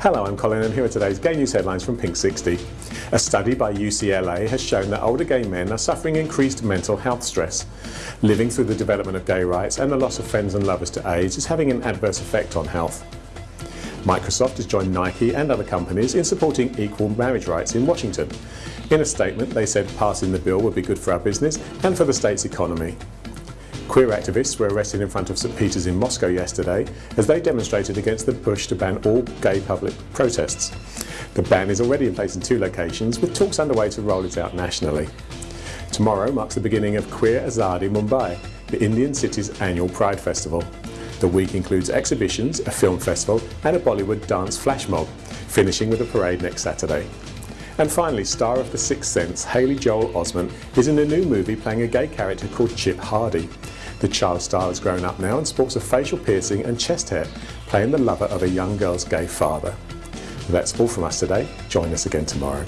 Hello, I'm Colin and here are today's gay news headlines from Pink 60. A study by UCLA has shown that older gay men are suffering increased mental health stress. Living through the development of gay rights and the loss of friends and lovers to AIDS is having an adverse effect on health. Microsoft has joined Nike and other companies in supporting equal marriage rights in Washington. In a statement, they said passing the bill would be good for our business and for the state's economy. Queer activists were arrested in front of St Peter's in Moscow yesterday as they demonstrated against the push to ban all gay public protests. The ban is already in place in two locations with talks underway to roll it out nationally. Tomorrow marks the beginning of Queer Azadi Mumbai, the Indian city's annual Pride Festival. The week includes exhibitions, a film festival and a Bollywood dance flash mob, finishing with a parade next Saturday. And finally, star of The Sixth Sense, Haley Joel Osment, is in a new movie playing a gay character called Chip Hardy. The child star has grown up now and sports a facial piercing and chest hair, playing the lover of a young girl's gay father. That's all from us today. Join us again tomorrow.